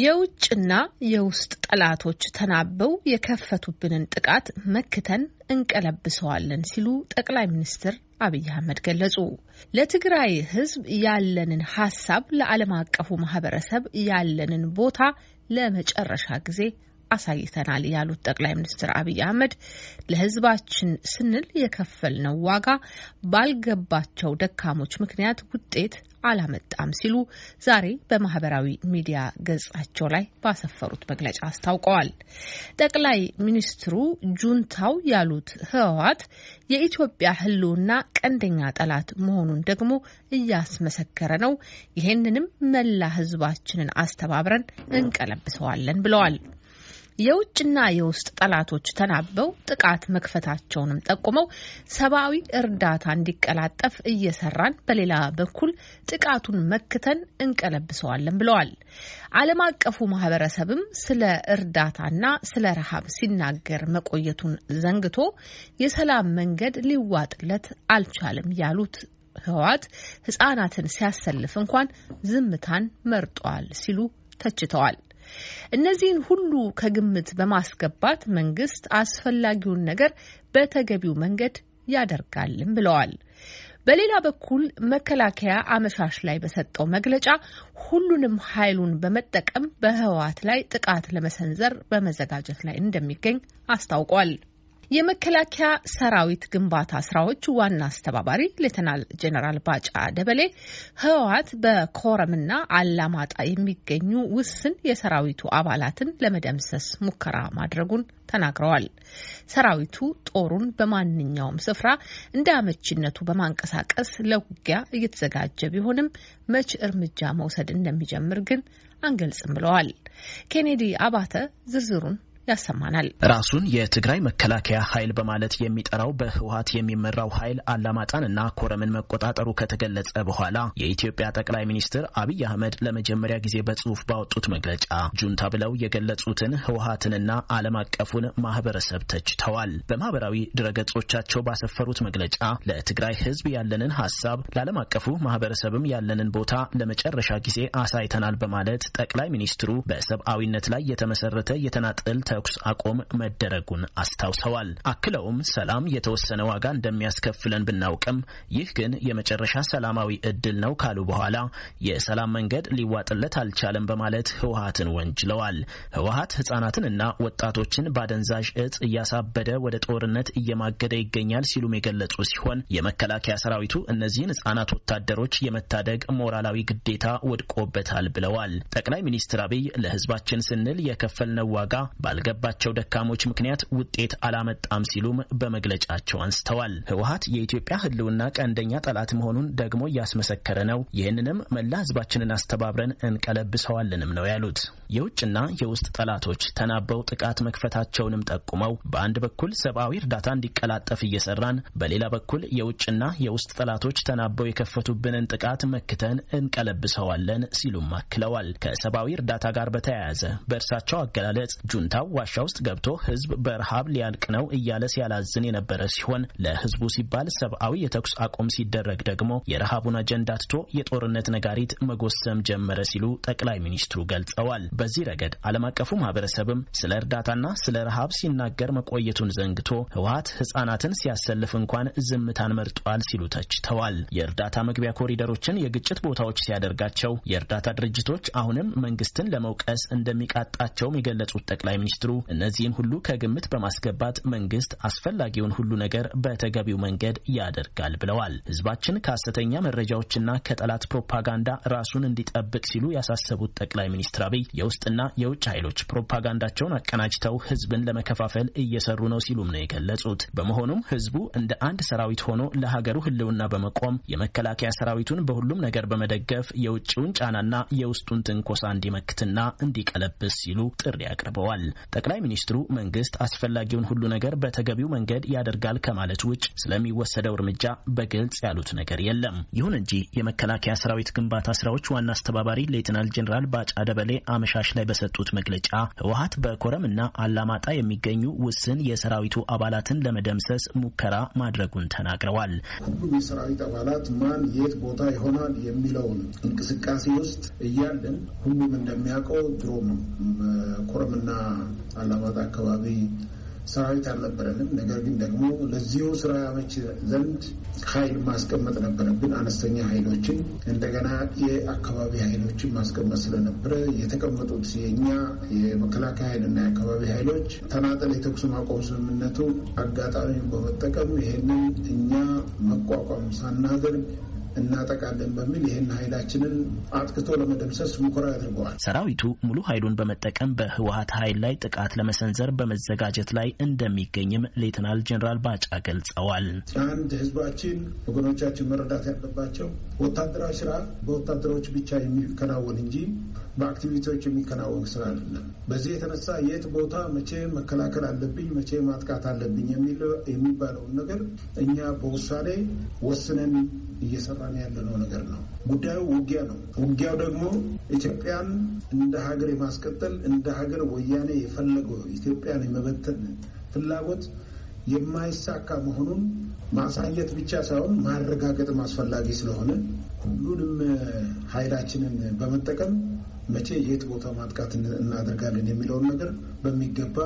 የውጭና የውስጥ ጠላቶች ተናበው የከፈቱብንን ጥቃት መክተን እንቀለብሰዋለን ሲሉ ጠቅላይ ሚኒስትር አብይ አህመድ ገለጹ። ለትግራይ ሕዝብ ያለንን ሀሳብ ለዓለም አቀፉ ማህበረሰብ ያለንን ቦታ ለመጨረሻ ጊዜ አሳይተናል ያሉት ጠቅላይ ሚኒስትር አብይ አህመድ ለሕዝባችን ስንል የከፈልነው ዋጋ ባልገባቸው ደካሞች ምክንያት ውጤት አላመጣም ሲሉ ዛሬ በማህበራዊ ሚዲያ ገጻቸው ላይ ባሰፈሩት መግለጫ አስታውቀዋል። ጠቅላይ ሚኒስትሩ ጁንታው ያሉት ህወሓት የኢትዮጵያ ህልውና ቀንደኛ ጠላት መሆኑን ደግሞ እያስመሰከረ ነው። ይሄንንም መላ ህዝባችንን አስተባብረን እንቀለብሰዋለን ብለዋል። የውጭና የውስጥ ጠላቶች ተናበው ጥቃት መክፈታቸውንም ጠቁመው ሰብአዊ እርዳታ እንዲቀላጠፍ እየሰራን፣ በሌላ በኩል ጥቃቱን መክተን እንቀለብሰዋለን ብለዋል። ዓለም አቀፉ ማህበረሰብም ስለ እርዳታና ስለ ረሃብ ሲናገር መቆየቱን ዘንግቶ የሰላም መንገድ ሊዋጥለት አልቻለም ያሉት ህወሓት ህጻናትን ሲያሰልፍ እንኳን ዝምታን መርጧል ሲሉ ተችተዋል። እነዚህን ሁሉ ከግምት በማስገባት መንግስት አስፈላጊውን ነገር በተገቢው መንገድ ያደርጋልም ብለዋል። በሌላ በኩል መከላከያ አመሻሽ ላይ በሰጠው መግለጫ ሁሉንም ኃይሉን በመጠቀም በህወሓት ላይ ጥቃት ለመሰንዘር በመዘጋጀት ላይ እንደሚገኝ አስታውቋል። የመከላከያ ሰራዊት ግንባታ ስራዎች ዋና አስተባባሪ ሌተናል ጄኔራል ባጫ ደበሌ ህወሓት በኮረምና አላማጣ የሚገኙ ውስን የሰራዊቱ አባላትን ለመደምሰስ ሙከራ ማድረጉን ተናግረዋል። ሰራዊቱ ጦሩን በማንኛውም ስፍራ እንደ አመቺነቱ በማንቀሳቀስ ለውጊያ እየተዘጋጀ ቢሆንም መች እርምጃ መውሰድ እንደሚጀምር ግን አንገልጽም ብለዋል። ኬኔዲ አባተ ዝርዝሩን ያሰማናል። ራሱን የትግራይ መከላከያ ኃይል በማለት የሚጠራው በህወሓት የሚመራው ኃይል አላማጣን እና ኮረምን መቆጣጠሩ ከተገለጸ በኋላ የኢትዮጵያ ጠቅላይ ሚኒስትር አብይ አህመድ ለመጀመሪያ ጊዜ በጽሁፍ ባወጡት መግለጫ ጁንታ ብለው የገለጹትን ህወሓትንና ዓለም አቀፉን ማህበረሰብ ተችተዋል። በማህበራዊ ድረገጾቻቸው ባሰፈሩት መግለጫ ለትግራይ ህዝብ ያለንን ሀሳብ ለዓለም አቀፉ ማህበረሰብም ያለንን ቦታ ለመጨረሻ ጊዜ አሳይተናል በማለት ጠቅላይ ሚኒስትሩ በሰብአዊነት ላይ የተመሰረተ የተናጠል ተኩስ አቁም መደረጉን አስታውሰዋል። አክለውም ሰላም የተወሰነ ዋጋ እንደሚያስከፍለን ብናውቅም ይህ ግን የመጨረሻ ሰላማዊ እድል ነው ካሉ በኋላ የሰላም መንገድ ሊዋጥለት አልቻለም በማለት ህወሓትን ወንጅለዋል። ህወሓት ህጻናትንና ወጣቶችን ባደንዛዥ እጽ እያሳበደ ወደ ጦርነት እየማገደ ይገኛል ሲሉም የገለጹ ሲሆን የመከላከያ ሰራዊቱ እነዚህን ህጻናት ወታደሮች የመታደግ ሞራላዊ ግዴታ ወድቆበታል ብለዋል። ጠቅላይ ሚኒስትር አብይ ለህዝባችን ስንል የከፈልነው ዋጋ ባልገባቸው ደካሞች ምክንያት ውጤት አላመጣም ሲሉም በመግለጫቸው አንስተዋል። ህወሓት የኢትዮጵያ ህልውና ቀንደኛ ጠላት መሆኑን ደግሞ እያስመሰከረ ነው። ይህንንም መላ ህዝባችንን አስተባብረን እንቀለብሰዋልንም ነው ያሉት። የውጭና የውስጥ ጠላቶች ተናበው ጥቃት መክፈታቸውንም ጠቁመው በአንድ በኩል ሰብአዊ እርዳታ እንዲቀላጠፍ እየሰራን፣ በሌላ በኩል የውጭና የውስጥ ጠላቶች ተናበው የከፈቱብንን ጥቃት መክተን እንቀለብሰዋለን ሲሉም አክለዋል። ከሰብአዊ እርዳታ ጋር በተያያዘ በእርሳቸው አገላለጽ ጁንታው ዋሻ ውስጥ ገብቶ ህዝብ በረሃብ ሊያልቅ ነው እያለ ሲያላዝን የነበረ ሲሆን ለህዝቡ ሲባል ሰብአዊ የተኩስ አቁም ሲደረግ ደግሞ የረሃቡን አጀንዳ ትቶ የጦርነት ነጋሪት መጎሰም ጀመረ ሲሉ ጠቅላይ ሚኒስትሩ ገልጸዋል። በዚህ ረገድ ዓለም አቀፉ ማህበረሰብም ስለ እርዳታና ስለ ረሃብ ሲናገር መቆየቱን ዘንግቶ ህወሓት ህጻናትን ሲያሰልፍ እንኳን ዝምታን መርጧል ሲሉ ተችተዋል። የእርዳታ መግቢያ ኮሪደሮችን የግጭት ቦታዎች ሲያደርጋቸው የእርዳታ ድርጅቶች አሁንም መንግስትን ለመውቀስ እንደሚቃጣቸውም የገለጹት ጠቅላይ ሚኒስትሩ እነዚህን ሁሉ ከግምት በማስገባት መንግስት አስፈላጊውን ሁሉ ነገር በተገቢው መንገድ ያደርጋል ብለዋል። ህዝባችን ከሐሰተኛ መረጃዎችና ከጠላት ፕሮፓጋንዳ ራሱን እንዲጠብቅ ሲሉ ያሳሰቡት ጠቅላይ ሚኒስትር አብይ የውስጥና የውጭ ኃይሎች ፕሮፓጋንዳቸውን አቀናጅተው ህዝብን ለመከፋፈል እየሰሩ ነው ሲሉም ነው የገለጹት። በመሆኑም ህዝቡ እንደ አንድ ሰራዊት ሆኖ ለሀገሩ ህልውና በመቆም የመከላከያ ሰራዊቱን በሁሉም ነገር በመደገፍ የውጭውን ጫናና የውስጡን ትንኮሳ እንዲመክትና እንዲቀለብስ ሲሉ ጥሪ አቅርበዋል። ጠቅላይ ሚኒስትሩ መንግስት አስፈላጊውን ሁሉ ነገር በተገቢው መንገድ ያደርጋል ከማለት ውጭ ስለሚወሰደው እርምጃ በግልጽ ያሉት ነገር የለም። ይሁን እንጂ የመከላከያ ሰራዊት ግንባታ ስራዎች ዋና አስተባባሪ ሌትናል ጄኔራል ባጫ ደበሌ አመሻሽ ላይ በሰጡት መግለጫ ህወሀት በኮረም እና አላማጣ የሚገኙ ውስን የሰራዊቱ አባላትን ለመደምሰስ ሙከራ ማድረጉን ተናግረዋል። ሁሉም የሰራዊት አባላት ማን የት ቦታ ይሆናል የሚለውን እንቅስቃሴ ውስጥ እያለን ሁሉም እንደሚያውቀው ድሮም ኮረምና አላማጣ አካባቢ ሰራዊት አልነበረንም። ነገር ግን ደግሞ ለዚሁ ስራ ያመች ዘንድ ኃይል ማስቀመጥ ነበረብን። አነስተኛ ኃይሎችን እንደገና የአካባቢ ኃይሎችን ማስቀመጥ ስለነበረ የተቀመጡት የእኛ የመከላከያ ኃይልና የአካባቢ ኃይሎች ተናጠል የተኩስ ማቆም ስምምነቱ አጋጣሚ በመጠቀም ይሄንን እኛ መቋቋም ሳናደርግ እናጠቃለን በሚል ይህን ኃይላችንን አጥቅቶ ለመደምሰስ ሙከራ ያደርገዋል። ሰራዊቱ ሙሉ ኃይሉን በመጠቀም በህወሀት ኃይል ላይ ጥቃት ለመሰንዘር በመዘጋጀት ላይ እንደሚገኝም ሌትናል ጄኔራል ባጫ ገልጸዋል። አንድ ህዝባችን ወገኖቻችን መረዳት ያለባቸው ወታደራዊ ስራ በወታደሮች ብቻ የሚከናወን እንጂ በአክቲቪቲዎች የሚከናወን ስራ አይደለም። በዚህ የተነሳ የት ቦታ መቼ መከላከል አለብኝ፣ መቼ ማጥቃት አለብኝ የሚባለውን ነገር እኛ በውሳኔ ወስነን እየሰራን ያለነው ነገር ነው። ጉዳዩ ውጊያ ነው። ውጊያው ደግሞ ኢትዮጵያን እንደ ሀገር የማስቀጠል እንደ ሀገር ወያኔ የፈለገው ኢትዮጵያን የመበተን ፍላጎት የማይሳካ መሆኑን ማሳየት ብቻ ሳይሆን ማረጋገጥም አስፈላጊ ስለሆነ ሁሉንም ኃይላችንን በመጠቀም መቼ የት ቦታ ማጥቃት እናደርጋለን የሚለውን ነገር በሚገባ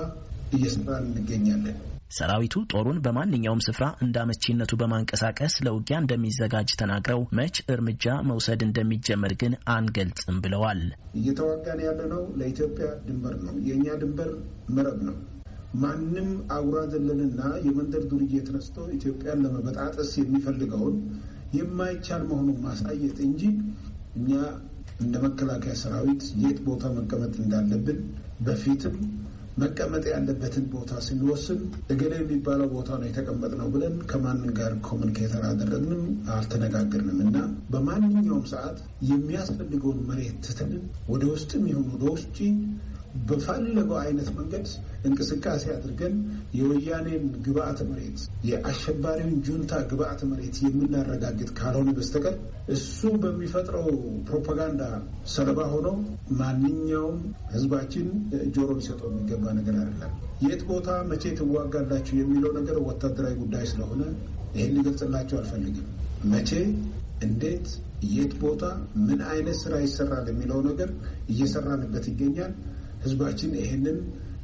እየሰራን እንገኛለን። ሰራዊቱ ጦሩን በማንኛውም ስፍራ እንደ አመቺነቱ በማንቀሳቀስ ለውጊያ እንደሚዘጋጅ ተናግረው መች እርምጃ መውሰድ እንደሚጀመር ግን አንገልጽም ብለዋል። እየተዋጋን ያለነው ለኢትዮጵያ ድንበር ነው። የእኛ ድንበር መረብ ነው። ማንም አጉራ ዘለንና የመንደር ዱርዬ ተነስቶ ኢትዮጵያን ለመበጣጠስ የሚፈልገውን የማይቻል መሆኑን ማሳየት እንጂ እኛ እንደ መከላከያ ሰራዊት የት ቦታ መቀመጥ እንዳለብን በፊትም መቀመጥ ያለበትን ቦታ ስንወስን እገሌ የሚባለው ቦታ ነው የተቀመጥነው ብለን ከማንም ጋር ኮሚኒኬተር አደረግንም አልተነጋገርንም እና በማንኛውም ሰዓት የሚያስፈልገውን መሬት ትተንን ወደ ውስጥም ይሁን ወደ ውጭ በፈለገው አይነት መንገድ እንቅስቃሴ አድርገን የወያኔን ግብአተ መሬት የአሸባሪውን ጁንታ ግብአተ መሬት የምናረጋግጥ ካልሆነ በስተቀር እሱ በሚፈጥረው ፕሮፓጋንዳ ሰለባ ሆኖ ማንኛውም ሕዝባችን ጆሮ ሊሰጠው የሚገባ ነገር አይደለም። የት ቦታ መቼ ትዋጋላችሁ የሚለው ነገር ወታደራዊ ጉዳይ ስለሆነ ይህን ሊገልጽላቸው አልፈልግም። መቼ እንዴት የት ቦታ ምን አይነት ስራ ይሰራል የሚለው ነገር እየሰራንበት ይገኛል። ህዝባችን ይህንን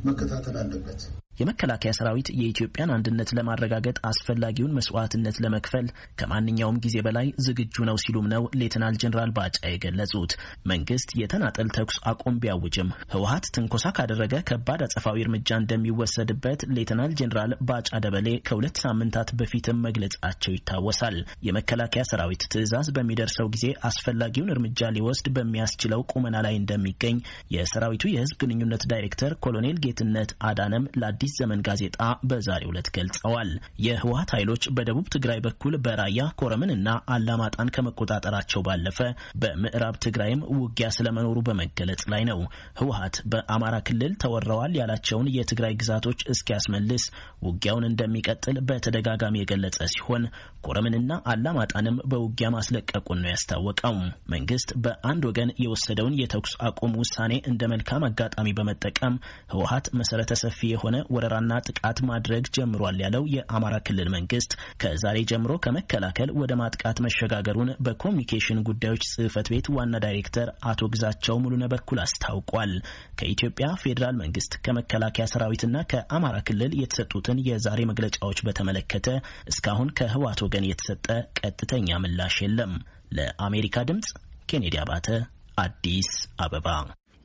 መከታተል አለበት። የመከላከያ ሰራዊት የኢትዮጵያን አንድነት ለማረጋገጥ አስፈላጊውን መስዋዕትነት ለመክፈል ከማንኛውም ጊዜ በላይ ዝግጁ ነው ሲሉም ነው ሌትናል ጄኔራል ባጫ የገለጹት። መንግስት የተናጠል ተኩስ አቁም ቢያውጅም ህወሀት ትንኮሳ ካደረገ ከባድ አጸፋዊ እርምጃ እንደሚወሰድበት ሌትናል ጄኔራል ባጫ ደበሌ ከሁለት ሳምንታት በፊትም መግለጻቸው ይታወሳል። የመከላከያ ሰራዊት ትዕዛዝ በሚደርሰው ጊዜ አስፈላጊውን እርምጃ ሊወስድ በሚያስችለው ቁመና ላይ እንደሚገኝ የሰራዊቱ የህዝብ ግንኙነት ዳይሬክተር ኮሎኔል ጌትነት አዳነም ለአዲስ ዘመን ጋዜጣ በዛሬው ዕለት ገልጸዋል። የህወሀት ኃይሎች በደቡብ ትግራይ በኩል በራያ ኮረምን እና አላማጣን ከመቆጣጠራቸው ባለፈ በምዕራብ ትግራይም ውጊያ ስለመኖሩ በመገለጽ ላይ ነው። ህወሀት በአማራ ክልል ተወረዋል ያላቸውን የትግራይ ግዛቶች እስኪያስመልስ ውጊያውን እንደሚቀጥል በተደጋጋሚ የገለጸ ሲሆን ኮረምንና አላማጣንም በውጊያ ማስለቀቁን ነው ያስታወቀው። መንግስት በአንድ ወገን የወሰደውን የተኩስ አቁም ውሳኔ እንደ መልካም አጋጣሚ በመጠቀም ህወሀት መሰረተ ሰፊ የሆነ ወረራና ጥቃት ማድረግ ጀምሯል ያለው የአማራ ክልል መንግስት ከዛሬ ጀምሮ ከመከላከል ወደ ማጥቃት መሸጋገሩን በኮሚኒኬሽን ጉዳዮች ጽህፈት ቤት ዋና ዳይሬክተር አቶ ግዛቸው ሙሉነ በኩል አስታውቋል። ከኢትዮጵያ ፌዴራል መንግስት ከመከላከያ ሰራዊትና ከአማራ ክልል የተሰጡትን የዛሬ መግለጫዎች በተመለከተ እስካሁን ከህወሓት ወገን የተሰጠ ቀጥተኛ ምላሽ የለም። ለአሜሪካ ድምጽ ኬኔዲ አባተ አዲስ አበባ።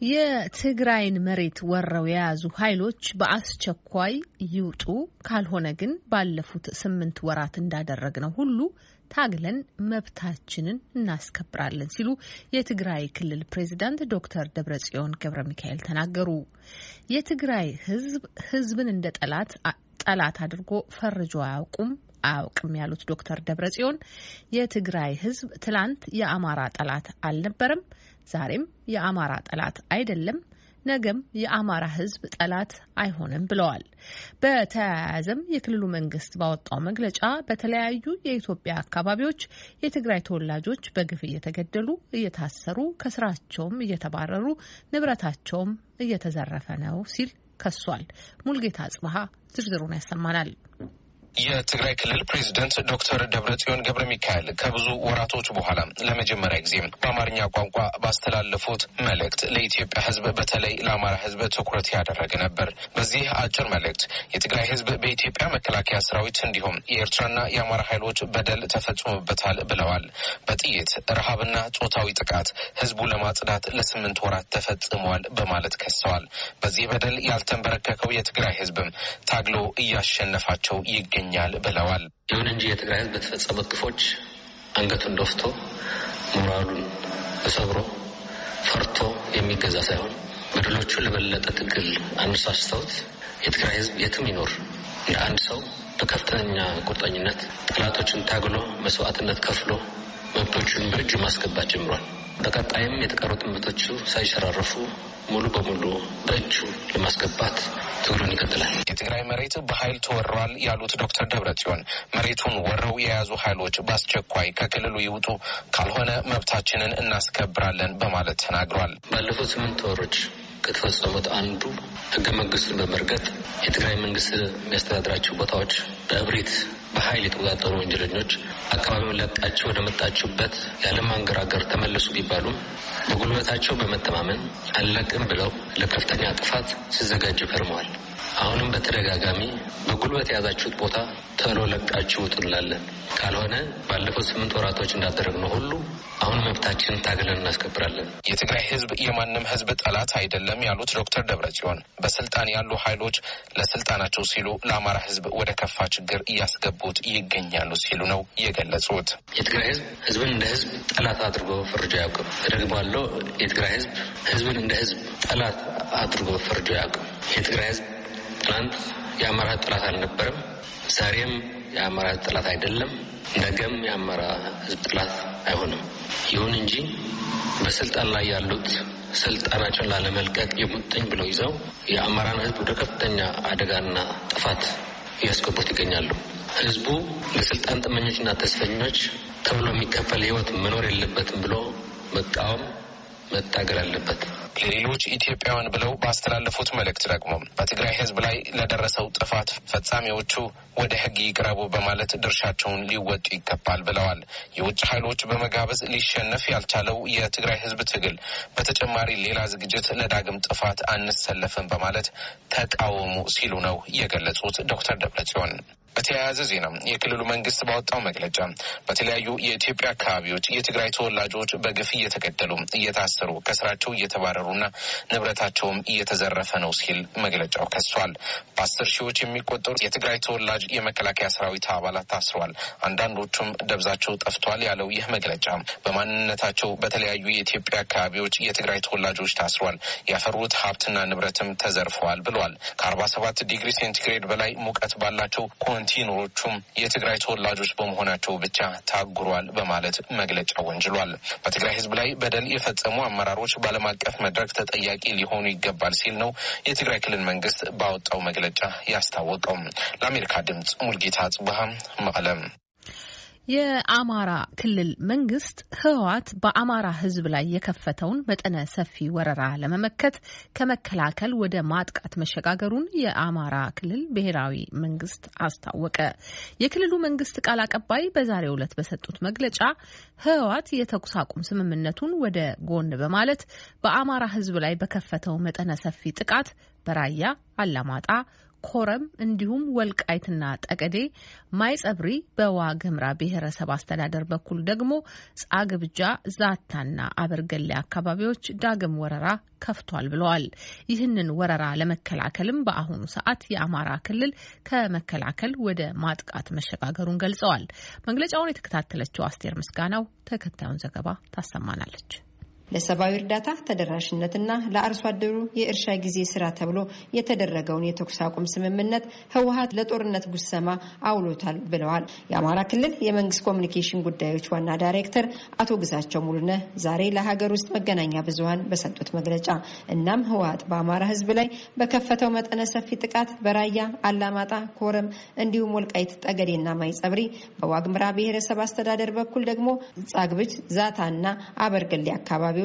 የትግራይን መሬት ወረው የያዙ ኃይሎች በአስቸኳይ ይውጡ፣ ካልሆነ ግን ባለፉት ስምንት ወራት እንዳደረግነው ሁሉ ታግለን መብታችንን እናስከብራለን ሲሉ የትግራይ ክልል ፕሬዚዳንት ዶክተር ደብረጽዮን ገብረ ሚካኤል ተናገሩ። የትግራይ ህዝብ ህዝብን እንደ ጠላት ጠላት አድርጎ ፈርጆ አያውቁም አያውቅም ያሉት ዶክተር ደብረጽዮን የትግራይ ህዝብ ትላንት የአማራ ጠላት አልነበረም፣ ዛሬም የአማራ ጠላት አይደለም፣ ነገም የአማራ ሕዝብ ጠላት አይሆንም ብለዋል። በተያያዘም የክልሉ መንግስት ባወጣው መግለጫ በተለያዩ የኢትዮጵያ አካባቢዎች የትግራይ ተወላጆች በግፍ እየተገደሉ፣ እየታሰሩ፣ ከስራቸውም እየተባረሩ፣ ንብረታቸውም እየተዘረፈ ነው ሲል ከሷል። ሙልጌታ አጽብሃ ዝርዝሩን ያሰማናል። የትግራይ ክልል ፕሬዚደንት ዶክተር ደብረጽዮን ገብረ ሚካኤል ከብዙ ወራቶች በኋላ ለመጀመሪያ ጊዜ በአማርኛ ቋንቋ ባስተላለፉት መልእክት ለኢትዮጵያ ሕዝብ በተለይ ለአማራ ሕዝብ ትኩረት ያደረገ ነበር። በዚህ አጭር መልእክት የትግራይ ሕዝብ በኢትዮጵያ መከላከያ ሰራዊት እንዲሁም የኤርትራና የአማራ ኃይሎች በደል ተፈጽሞበታል ብለዋል። በጥይት ረሃብና ጾታዊ ጥቃት ሕዝቡ ለማጽዳት ለስምንት ወራት ተፈጽሟል በማለት ከሰዋል። በዚህ በደል ያልተንበረከከው የትግራይ ሕዝብም ታግሎ እያሸነፋቸው ይገኛል ይገኛል ብለዋል። ይሁን እንጂ የትግራይ ህዝብ በተፈጸሙት ግፎች አንገቱን ደፍቶ ሞራሉን ተሰብሮ ፈርቶ የሚገዛ ሳይሆን በደሎቹ ለበለጠ ትግል አነሳስተውት የትግራይ ህዝብ የትም ይኖር እንደ አንድ ሰው በከፍተኛ ቁርጠኝነት ጠላቶችን ታግሎ መስዋዕትነት ከፍሎ መብቶቹን በእጁ ማስገባት ጀምሯል። በቀጣይም የተቀሩት መብቶቹ ሳይሸራረፉ ሙሉ በሙሉ በእጁ ለማስገባት ትግሉን ይቀጥላል። የትግራይ መሬት በኃይል ተወረዋል ያሉት ዶክተር ደብረጽዮን መሬቱን ወረው የያዙ ኃይሎች በአስቸኳይ ከክልሉ ይውጡ፣ ካልሆነ መብታችንን እናስከብራለን በማለት ተናግሯል። ባለፉት ስምንት ወሮች ከተፈጸሙት አንዱ ህገ መንግስቱን በመርገጥ የትግራይ መንግስት የሚያስተዳድራቸው ቦታዎች በእብሪት በኃይል የተቆጣጠሩ ወንጀለኞች አካባቢውን ለቃቸው ወደ መጣችሁበት ያለማንገራገር ተመለሱ ቢባሉም በጉልበታቸው በመተማመን አልለቅም ብለው ለከፍተኛ ጥፋት ሲዘጋጁ ከርመዋል። አሁንም በተደጋጋሚ በጉልበት የያዛችሁት ቦታ ቶሎ ለቃችሁ ውጡ እንላለን። ካልሆነ ባለፉት ስምንት ወራቶች እንዳደረግነው ሁሉ አሁን መብታችንን ታግለን እናስከብራለን። የትግራይ ህዝብ የማንም ህዝብ ጠላት አይደለም ያሉት ዶክተር ደብረጽዮን በስልጣን ያሉ ኃይሎች ለስልጣናቸው ሲሉ ለአማራ ህዝብ ወደ ከፋ ችግር እያስገቡት ይገኛሉ ሲሉ ነው የገለጹት። የትግራይ ህዝብ ህዝብን እንደ ህዝብ ጠላት አድርጎ ፈርጆ አያውቅም። እደግማለሁ። የትግራይ ህዝብ ህዝብን እንደ ህዝብ ጠላት አድርጎ ፈርጆ አያውቅም። የትግራይ ህዝብ ትናንት የአማራ ጠላት አልነበረም። ዛሬም የአማራ ህዝብ ጠላት አይደለም። ነገም የአማራ ህዝብ ጠላት አይሆንም። ይሁን እንጂ በስልጣን ላይ ያሉት ስልጣናቸውን ላለመልቀቅ የሙጥኝ ብለው ይዘው የአማራን ህዝብ ወደ ከፍተኛ አደጋና ጥፋት እያስገቡት ይገኛሉ። ህዝቡ ለስልጣን ጥመኞችና ተስፈኞች ተብሎ የሚከፈል ህይወት መኖር የለበትም ብሎ መቃወም መታገል አለበት። ለሌሎች ኢትዮጵያውያን ብለው ባስተላለፉት መልእክት ደግሞ በትግራይ ህዝብ ላይ ለደረሰው ጥፋት ፈጻሚዎቹ ወደ ህግ ይቅረቡ በማለት ድርሻቸውን ሊወጡ ይገባል ብለዋል። የውጭ ኃይሎች በመጋበዝ ሊሸነፍ ያልቻለው የትግራይ ህዝብ ትግል በተጨማሪ ሌላ ዝግጅት ለዳግም ጥፋት አንሰለፍም በማለት ተቃወሙ ሲሉ ነው የገለጹት ዶክተር ደብረጽዮን። በተያያዘ ዜና የክልሉ መንግስት ባወጣው መግለጫ በተለያዩ የኢትዮጵያ አካባቢዎች የትግራይ ተወላጆች በግፍ እየተገደሉ፣ እየታሰሩ፣ ከስራቸው እየተባረሩና ንብረታቸውም እየተዘረፈ ነው ሲል መግለጫው ከሷል። በአስር ሺዎች የሚቆጠሩ የትግራይ ተወላጅ የመከላከያ ሰራዊት አባላት ታስረዋል፣ አንዳንዶቹም ደብዛቸው ጠፍቷል ያለው ይህ መግለጫ በማንነታቸው በተለያዩ የኢትዮጵያ አካባቢዎች የትግራይ ተወላጆች ታስረዋል፣ ያፈሩት ሀብትና ንብረትም ተዘርፈዋል ብሏል። ከአርባ ሰባት ዲግሪ ሴንቲግሬድ በላይ ሙቀት ባላቸው ኮንቲነሮቹም የትግራይ ተወላጆች በመሆናቸው ብቻ ታጉሯል በማለት መግለጫ ወንጅሏል። በትግራይ ህዝብ ላይ በደል የፈጸሙ አመራሮች በዓለም አቀፍ መድረክ ተጠያቂ ሊሆኑ ይገባል ሲል ነው የትግራይ ክልል መንግስት ባወጣው መግለጫ ያስታወቀው። ለአሜሪካ ድምጽ ሙልጌታ ጽብሃ መቀለም። የአማራ ክልል መንግስት ህወሓት በአማራ ህዝብ ላይ የከፈተውን መጠነ ሰፊ ወረራ ለመመከት ከመከላከል ወደ ማጥቃት መሸጋገሩን የአማራ ክልል ብሔራዊ መንግስት አስታወቀ። የክልሉ መንግስት ቃል አቀባይ በዛሬው ዕለት በሰጡት መግለጫ ህወሓት የተኩስ አቁም ስምምነቱን ወደ ጎን በማለት በአማራ ህዝብ ላይ በከፈተው መጠነ ሰፊ ጥቃት በራያ አላማጣ ኮረም እንዲሁም ወልቃይትና ጠቀዴ፣ ማይጸብሪ በዋግምራ ብሔረሰብ አስተዳደር በኩል ደግሞ ጻግብጃ፣ ዛታና አበርገሌ አካባቢዎች ዳግም ወረራ ከፍቷል ብለዋል። ይህንን ወረራ ለመከላከልም በአሁኑ ሰዓት የአማራ ክልል ከመከላከል ወደ ማጥቃት መሸጋገሩን ገልጸዋል። መግለጫውን የተከታተለችው አስቴር ምስጋናው ተከታዩን ዘገባ ታሰማናለች። ለሰብአዊ እርዳታ ተደራሽነትና ለአርሶ አደሩ የእርሻ ጊዜ ስራ ተብሎ የተደረገውን የተኩስ አቁም ስምምነት ህወሀት ለጦርነት ጉሰማ አውሎታል ብለዋል። የአማራ ክልል የመንግስት ኮሚኒኬሽን ጉዳዮች ዋና ዳይሬክተር አቶ ግዛቸው ሙሉነህ ዛሬ ለሀገር ውስጥ መገናኛ ብዙኃን በሰጡት መግለጫ እናም ህወሀት በአማራ ህዝብ ላይ በከፈተው መጠነ ሰፊ ጥቃት በራያ አላማጣ፣ ኮረም እንዲሁም ወልቃይት ጠገዴና ማይጸብሪ በዋግምራ ብሔረሰብ አስተዳደር በኩል ደግሞ ጻግብጅ፣ ዛታ እና አበርገሌ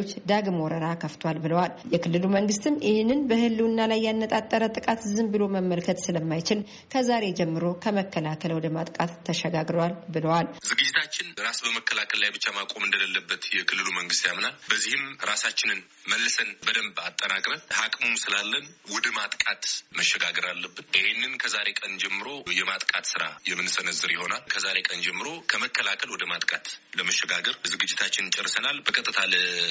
አካባቢዎች ዳግም ወረራ ከፍቷል ብለዋል። የክልሉ መንግስትም ይህንን በህልውና ላይ ያነጣጠረ ጥቃት ዝም ብሎ መመልከት ስለማይችል ከዛሬ ጀምሮ ከመከላከል ወደ ማጥቃት ተሸጋግረዋል ብለዋል። ዝግጅታችን ራስ በመከላከል ላይ ብቻ ማቆም እንደሌለበት የክልሉ መንግስት ያምናል። በዚህም ራሳችንን መልሰን በደንብ አጠናቅረን አቅሙም ስላለን ወደ ማጥቃት መሸጋገር አለብን። ይህንን ከዛሬ ቀን ጀምሮ የማጥቃት ስራ የምንሰነዝር ይሆናል። ከዛሬ ቀን ጀምሮ ከመከላከል ወደ ማጥቃት ለመሸጋገር ዝግጅታችንን ጨርሰናል። በቀጥታ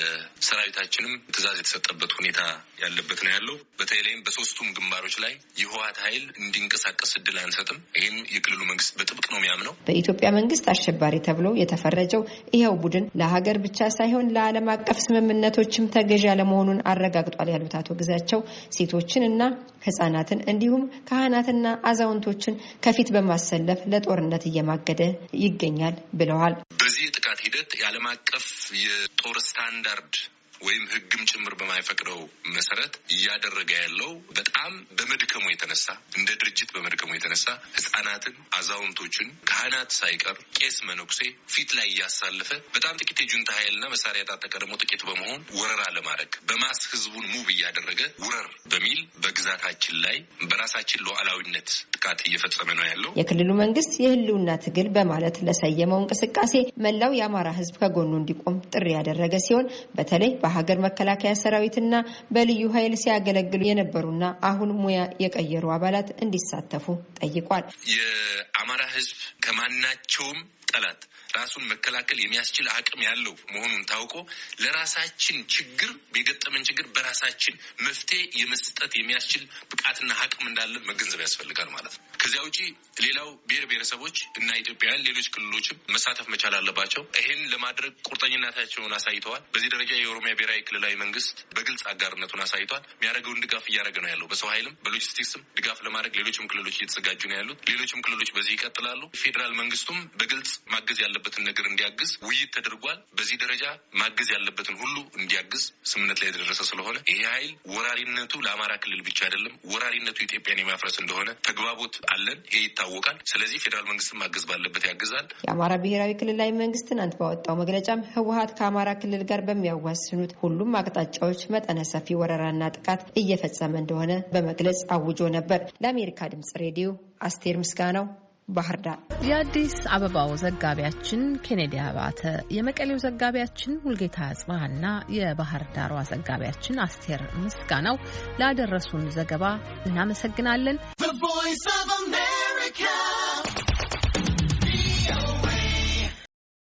ለሰራዊታችንም ትዕዛዝ የተሰጠበት ሁኔታ ያለበት ነው ያለው። በተለይም በሶስቱም ግንባሮች ላይ የህወሓት ኃይል እንዲንቀሳቀስ እድል አንሰጥም። ይህም የክልሉ መንግስት በጥብቅ ነው የሚያምነው። በኢትዮጵያ መንግስት አሸባሪ ተብሎ የተፈረጀው ይኸው ቡድን ለሀገር ብቻ ሳይሆን ለዓለም አቀፍ ስምምነቶችም ተገዥ ያለመሆኑን አረጋግጧል ያሉት አቶ ግዛቸው ሴቶችን እና ህጻናትን እንዲሁም ካህናትና አዛውንቶችን ከፊት በማሰለፍ ለጦርነት እየማገደ ይገኛል ብለዋል። በዚህ የጥቃት ሂደት የዓለም አቀፍ የጦር ስታንዳርድ ወይም ህግም ጭምር በማይፈቅደው መሰረት እያደረገ ያለው በጣም በመድከሙ የተነሳ እንደ ድርጅት በመድከሙ የተነሳ ህጻናትን፣ አዛውንቶችን፣ ካህናት ሳይቀር ቄስ መነኩሴ ፊት ላይ እያሳለፈ በጣም ጥቂት የጁንታ ኃይልና መሳሪያ የታጠቀ ደግሞ ጥቂት በመሆን ወረራ ለማድረግ በማስ ህዝቡን ሙብ እያደረገ ውረር በሚል በግዛታችን ላይ በራሳችን ሉዓላዊነት ጥቃት እየፈጸመ ነው ያለው። የክልሉ መንግስት የህልውና ትግል በማለት ለሰየመው እንቅስቃሴ መላው የአማራ ህዝብ ከጎኑ እንዲቆም ጥሪ ያደረገ ሲሆን በተለይ በሀገር መከላከያ ሰራዊትና በልዩ ኃይል ሲያገለግሉ የነበሩና አሁን ሙያ የቀየሩ አባላት እንዲሳተፉ ጠይቋል። የአማራ ህዝብ ከማናቸውም ጠላት ራሱን መከላከል የሚያስችል አቅም ያለው መሆኑን ታውቆ ለራሳችን ችግር የገጠመን ችግር በራሳችን መፍትሄ የመስጠት የሚያስችል ብቃትና አቅም እንዳለን መገንዘብ ያስፈልጋል ማለት ነው። ከዚያ ውጪ ሌላው ብሔር ብሔረሰቦች እና ኢትዮጵያውያን ሌሎች ክልሎችም መሳተፍ መቻል አለባቸው። ይህን ለማድረግ ቁርጠኝነታቸውን አሳይተዋል። በዚህ ደረጃ የኦሮሚያ ብሔራዊ ክልላዊ መንግስት በግልጽ አጋርነቱን አሳይቷል። የሚያደርገውን ድጋፍ እያደረገ ነው ያለው። በሰው ኃይልም በሎጂስቲክስም ድጋፍ ለማድረግ ሌሎችም ክልሎች እየተዘጋጁ ነው ያሉት። ሌሎችም ክልሎች በዚህ ይቀጥላሉ። ፌዴራል መንግስቱም በግልጽ ማገዝ ያለበትን ነገር እንዲያግዝ ውይይት ተደርጓል። በዚህ ደረጃ ማገዝ ያለበትን ሁሉ እንዲያግዝ ስምምነት ላይ የተደረሰ ስለሆነ ይሄ ኃይል ወራሪነቱ ለአማራ ክልል ብቻ አይደለም፣ ወራሪነቱ ኢትዮጵያን የማፍረስ እንደሆነ ተግባቦት አለን። ይሄ ይታወቃል። ስለዚህ ፌዴራል መንግስትን ማገዝ ባለበት ያግዛል። የአማራ ብሔራዊ ክልላዊ መንግስት ትናንት ባወጣው መግለጫም ህወሀት ከአማራ ክልል ጋር በሚያዋስኑት ሁሉም አቅጣጫዎች መጠነ ሰፊ ወረራና ጥቃት እየፈጸመ እንደሆነ በመግለጽ አውጆ ነበር። ለአሜሪካ ድምጽ ሬዲዮ አስቴር ምስጋናው ባህር ዳር። የአዲስ አበባው ዘጋቢያችን ኬኔዲ አባተ፣ የመቀሌው ዘጋቢያችን ሙልጌታ አጽባሃና የባህር ዳሯ ዘጋቢያችን አስቴር ምስጋናው ላደረሱን ዘገባ እናመሰግናለን።